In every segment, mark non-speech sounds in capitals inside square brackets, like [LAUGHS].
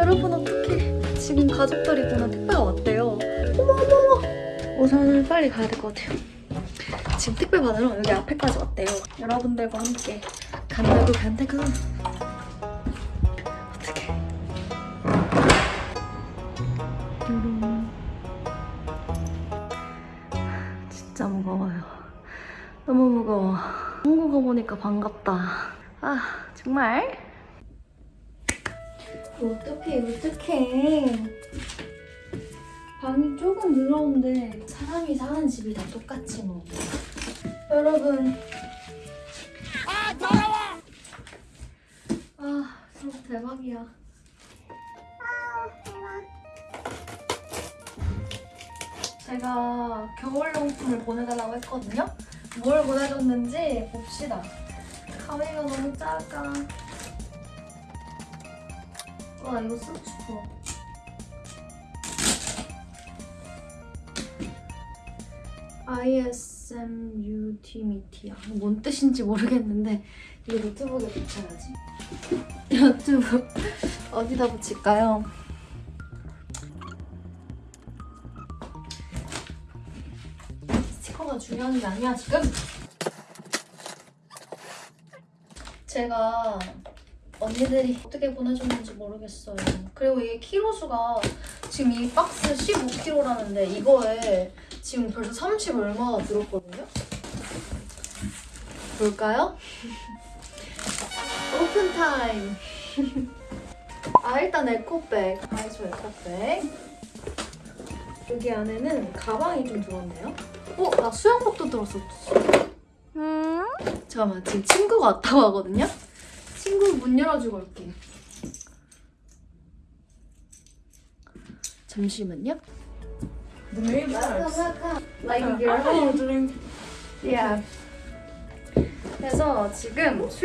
여러분 어떡해. 지금 가족들이 보는 택배가 왔대요. 어머 어머 어머. 우선은 빨리 가야 될 것 같아요. 지금 택배 받으러 여기 앞에까지 왔대요. 여러분들과 함께 간다고 간다고. 어떡해. 진짜 무거워요. 너무 무거워. 한국어 보니까 반갑다. 아, 정말? 어떡해, 어떡해. 방이 조금 늘어온데 사람이 사는 집이 다 똑같지 뭐. 여러분. 아, 더러워! 아, 진짜 대박이야. 제가 겨울용품을 보내달라고 했거든요. 뭘 보내줬는지 봅시다. 가위가 너무 작아. 와 이거 쓰고 싶어. ISMUT미티야. 뭔 뜻인지 모르겠는데 이거 노트북에 붙여야지. [LAUGHS] 노트북 어디다 붙일까요? 스티커가 중요한 게 아니야 지금. 제가 언니들이 어떻게 보내줬는지 모르겠어요. 그리고 이게 키로수가 지금 이 박스 15kg라는데 이거에 지금 벌써 30 얼마가 들었거든요? 볼까요? [LAUGHS] Open time! [LAUGHS] 아 일단 에코백, 아이소 에코백 여기 안에는 가방이 좀 들었네요? 어? 나 수영복도 들었었어 음? 잠깐만 지금 친구가 왔다고 하거든요? 친구 문 열어주고 올게. 잠시만요. The name Welcome, tags. welcome. Like your? Yeah. 그래서 지금 That's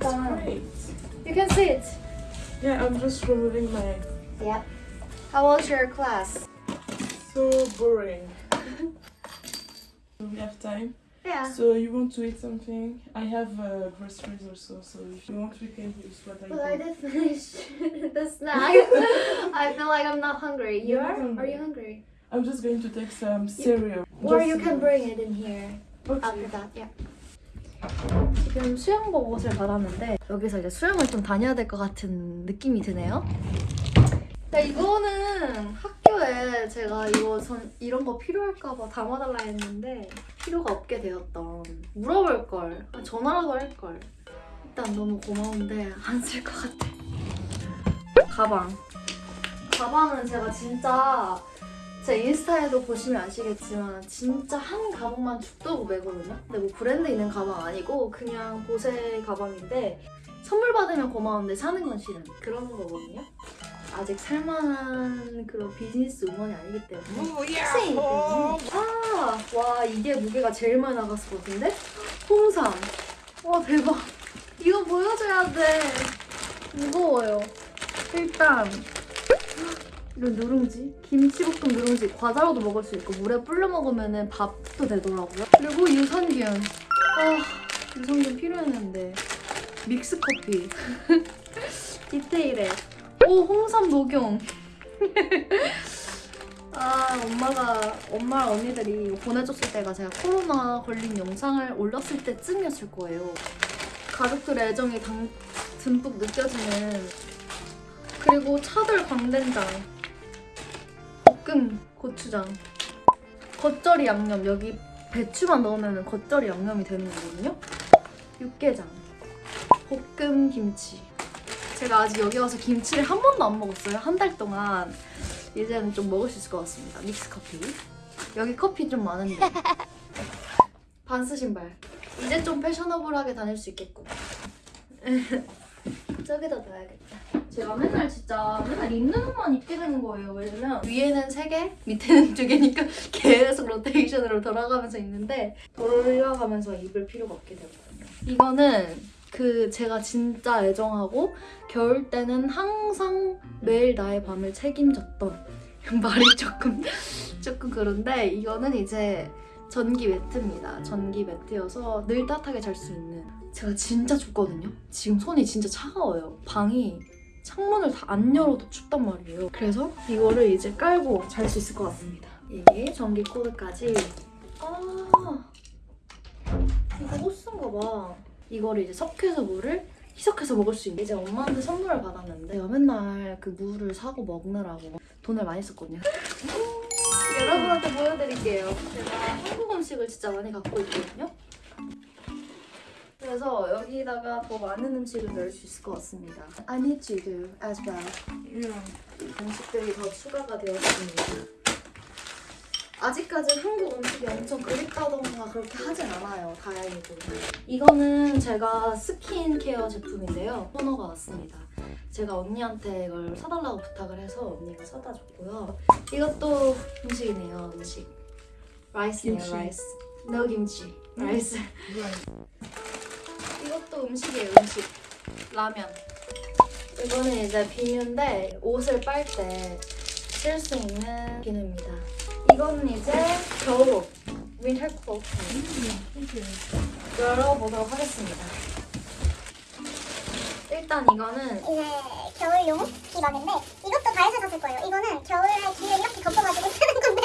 일단. You can see it. Yeah, I'm just removing my Yeah. How was your class? so boring. we have time. Yeah. So you want to eat something? I have uh, groceries also, so if you want we can use what I But I bought. did finish [LAUGHS] the snack. [LAUGHS] I feel like I'm not hungry. You You're are? not hungry. Are you hungry? I'm just going to take some cereal. Or Just you can cereal. bring it in here. Okay. after that, yeah. 지금 수영복 옷을 받았는데 여기서 이제 수영을 좀 다녀야 될 것 같은 느낌이 드네요. 네, 이거는 학교에 제가 이거 전 이런 거 필요할까봐 담아달라 했는데 필요가 없게 되었던 물어볼 걸 아, 전화라도 할 걸. 일단 너무 고마운데 안 쓸 것 같아. 가방. 가방은 제가 진짜 제 인스타에도 보시면 아시겠지만 진짜 한 가방만 죽도 매거든요. 근데 뭐 브랜드 있는 가방 아니고 그냥 보세 가방인데 선물 받으면 고마운데 사는 건 싫은 그런 거거든요. 아직 살만한 그런 비즈니스 우먼이 아니기 때문에 학생이기 때문에 아! 와 이게 무게가 제일 많이 나갔을 것 같은데? 홍삼. 와 대박. 이거 보여줘야 돼. 무거워요. 일단 이런 누룽지? 김치볶음 누룽지. 과자로도 먹을 수 있고 물에 불려 먹으면 밥도 되더라고요. 그리고 유산균. 아 유산균 필요했는데. 믹스커피. [LAUGHS] 디테일해 오 홍삼 녹용. [LAUGHS] 아 엄마가 엄마랑 언니들이 보내줬을 때가 제가 코로나 걸린 영상을 올렸을 때쯤이었을 거예요. 가족들의 애정이 당, 듬뿍 느껴지는. 그리고 차돌 광된장 볶음 고추장 겉절이 양념. 여기 배추만 넣으면 겉절이 양념이 되는 거거든요. 육개장 볶음 김치 제가 아직 여기 와서 김치를 한 번도 안 먹었어요. 한 달 동안. 이제는 좀 먹을 수 있을 것 같습니다. 믹스 커피. 여기 커피 좀 많은데. [LAUGHS] 반스 신발. 이제 좀 패셔너블하게 다닐 수 있겠고. [LAUGHS] 저기다 넣어야겠다. 제가 맨날 진짜 맨날 입는 옷만 입게 되는 거예요. 왜냐면 위에는 3개 밑에는 2개니까 [LAUGHS] 계속 로테이션으로 돌아가면서 입는데 돌아가면서 입을 필요가 없게 되거든요. 이거는 그 제가 진짜 애정하고 겨울 때는 항상 매일 나의 밤을 책임졌던 [LAUGHS] 말이 조금 조금 그런데 이거는 이제 전기 매트입니다. 전기 매트여서 늘 따뜻하게 잘 수 있는 제가 진짜 춥거든요. 지금 손이 진짜 차가워요. 방이 창문을 다 안 열어도 춥단 말이에요. 그래서 이거를 이제 깔고 잘 수 있을 것 같습니다. 이게 전기 코드까지. 아, 이거 호스인가 봐. 이거를 이제 석회서 물을 희석해서 먹을 수 있는. 이제 엄마한테 선물을 받았는데 제가 맨날 그 물을 사고 먹느라고 돈을 많이 썼거든요. 여러분한테 보여드릴게요. 제가 한국 음식을 진짜 많이 갖고 있거든요. 그래서 여기다가 더 많은 음식을 넣을 수 있을 것 같습니다. I need to do as well. Yeah. 음식들이 더 추가가 되었습니다. 아직까지 한국 음식이 엄청 그립다던가 그렇게 하진 않아요. 다행히도. 이거는 제가 스킨케어 제품인데요. 토너가 왔습니다. 제가 언니한테 이걸 사달라고 부탁을 해서 언니가 사다 줬고요. 이것도 음식이네요. 음식. rice네요. 김치. Rice. No 김치. Rice. Right. 이것도 음식이에요, 음식. 라면. 이거는 이제 비누인데 옷을 빨 때 쓸 수 있는 비누입니다. 이거는 이제 겨울옷. Winter. Okay. 열어보도록 하겠습니다. 일단 이거는 이제 겨울용 비박인데 이것도 다이소에서 샀을 거예요. 이거는 겨울에 귀를 이렇게 덮어가지고 [LAUGHS] 쓰는 건데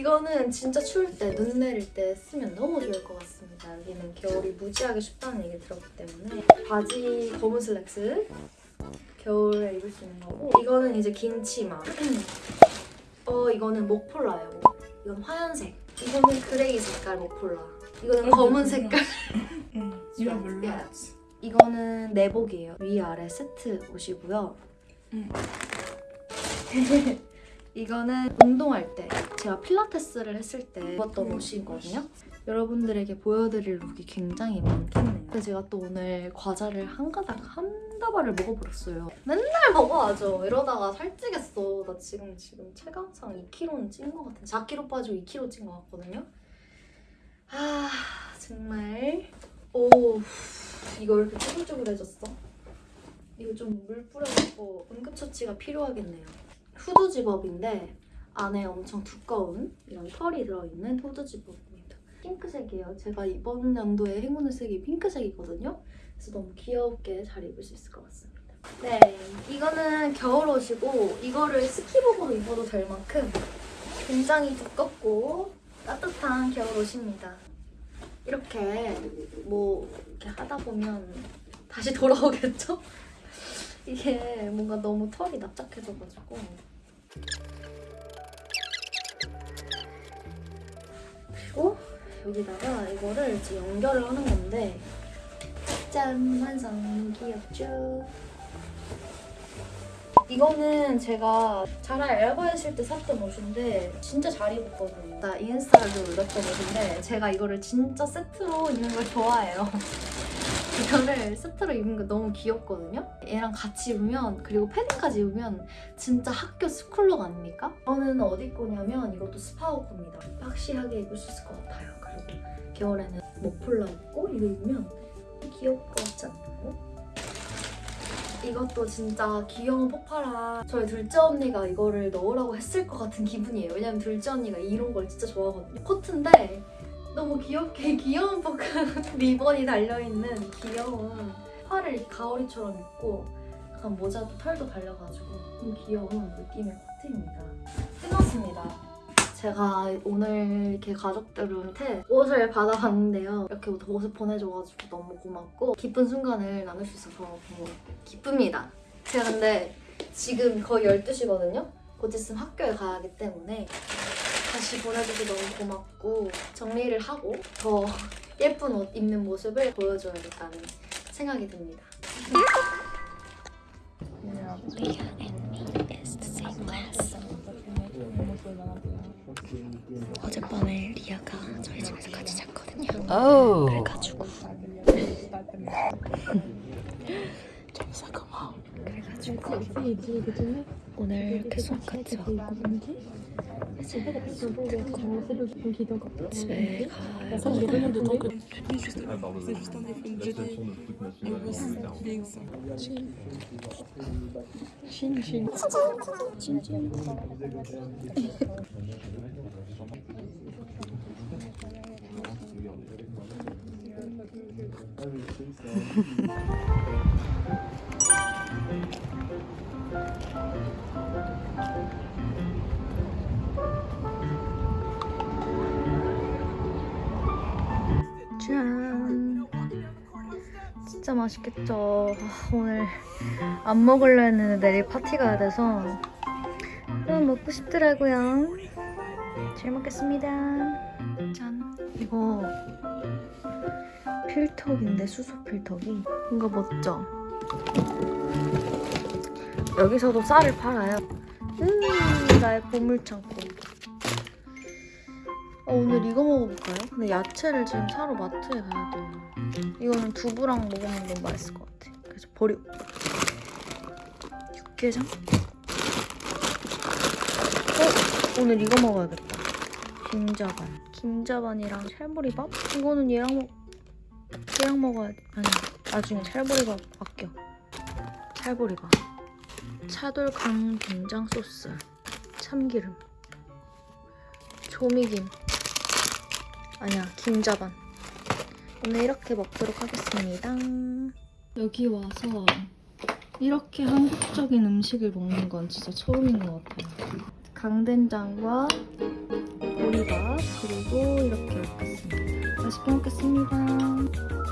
이거는 진짜 추울 때, 눈 내릴 때 쓰면 너무 좋을 것 같습니다. 여기는 겨울이 무지하게 춥다는 얘기 들었기 때문에 바지 검은 슬랙스 겨울에 입을 수 있는 거고 이거는 이제 긴 치마 [CLEARS THROAT] 어 이거는 목폴라예요. 이건 하얀색 이거는 gray 색깔 목폴라 이거는 검은 색깔 [LAUGHS] Yeah. lot. 이거는 내복이에요. 위아래 세트 옷이고요. [LAUGHS] 음. 이거는 운동할 때 제가 필라테스를 했을 때 입었던 음. 옷이거든요. 여러분들에게 보여드릴 look이 굉장히 많겠네요. 근데 제가 또 오늘 과자를 한 가닥 한 다발을 먹어버렸어요. 맨날 먹어야죠. 이러다가 살찌겠어. 나 지금 지금 체감상 2kg는 찐 것 같은. 4kg 빠지고 2kg 찐 것 같거든요. 아 정말 오 이거 왜 이렇게 쭈글쭈글해졌어? 이거 좀 물 뿌려갖고 응급처치가 필요하겠네요. 후드 집업인데 안에 엄청 두꺼운 이런 털이 들어있는 후드 집업입니다. 핑크색이에요. 제가 이번 연도에 행운의 색이 핑크색이거든요. 그래서 너무 귀엽게 잘 입을 수 있을 것 같습니다. 네, 이거는 겨울옷이고 이거를 스키복으로 입어도 될 만큼 굉장히 두껍고 따뜻한 겨울옷입니다. 이렇게 뭐 이렇게 하다 보면 다시 돌아오겠죠? [LAUGHS] 이게 뭔가 너무 털이 납작해져가지고 그리고 여기다가 이거를 이제 연결을 하는 건데 짠! 완성! 귀엽죠? 이거는 제가 자라 알바 했을 때 샀던 옷인데 진짜 잘 입었거든요. 나 인스타에도 올렸던 옷인데 제가 이거를 진짜 세트로 입는 걸 좋아해요. 이거를 세트로 입는 거 너무 귀엽거든요. 얘랑 같이 입으면 그리고 패딩까지 입으면 진짜 학교 school look 아닙니까? 저는 어디 거냐면 이것도 스파오 겁니다. boxy하게 입을 수 있을 것 같아요. 그리고 겨울에는 머플러 입고 이거 입으면 귀여울 것 같지 않나요? 이것도 진짜 귀여운 폭파라 저희 둘째 언니가 이거를 넣으라고 했을 것 같은 기분이에요. 왜냐면 둘째 언니가 이런 걸 진짜 좋아하거든요. 코트인데 너무 귀엽게 [LAUGHS] 귀여운 포크 리본이 달려있는 귀여운 팔을 가오리처럼 입고 약간 모자도 털도 달려가지고 좀 귀여운 느낌의 코트입니다. 끝났습니다. 제가 오늘 이렇게 가족들한테 옷을 받아봤는데요. 이렇게 옷을 보내줘가지고 너무 고맙고 기쁜 순간을 나눌 수 있어서 너무 기쁩니다. 제가 근데 지금 거의 12시거든요? 곧 있으면 학교에 가야 하기 때문에 다시 보내줘서 너무 고맙고 정리를 하고 더 예쁜 옷 입는 모습을 보여줘야겠다는 생각이 듭니다. 어젯밤에 리아가 저희 집에서 같이 잤거든요. 그래가지고 그래가지고 오늘 이렇게 수업 같이 왔고 이제 집에 가서 C'est juste un effet de La 짠. 진짜 맛있겠죠. 아, 오늘 안 먹으려 했는데 내일 파티가 돼서. 너무 먹고 싶더라고요. 잘 먹겠습니다. 짠. 이거 필터인데 수소 필터기? 뭔가 멋져. 여기서도 쌀을 팔아요. 음, 나의 보물창고. 어, 오늘 이거 먹어볼까요? 근데 야채를 지금 사러 마트에 가야 돼요. 이거는 두부랑 먹으면 너무 맛있을 것 같아. 그래서 버리고. 육개장? 어? 오늘 이거 먹어야겠다. 김자반. 김자반이랑 찰보리밥? 이거는 얘랑 먹... 얘랑 먹어야 돼. 아니, 나중에 찰보리밥 아껴. 찰보리밥. 차돌 강 된장 소스. 참기름. 조미김. 아니야, 김자반. 오늘 이렇게 먹도록 하겠습니다. 여기 와서 이렇게 한국적인 음식을 먹는 건 진짜 처음인 것 같아요. 강된장과 보리밥 그리고 이렇게 먹겠습니다. 맛있게 먹겠습니다.